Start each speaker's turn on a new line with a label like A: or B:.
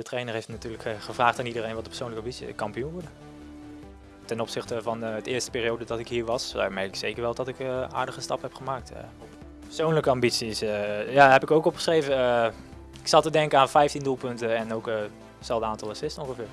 A: De trainer heeft natuurlijk eh, gevraagd aan iedereen wat de persoonlijke ambitie is. Kampioen worden. Ten opzichte van de het eerste periode dat ik hier was, merk ik zeker wel dat ik een aardige stap heb gemaakt. Persoonlijke ambities, ja, heb ik ook opgeschreven. ik zat te denken aan 15 doelpunten en ook hetzelfde aantal assists ongeveer.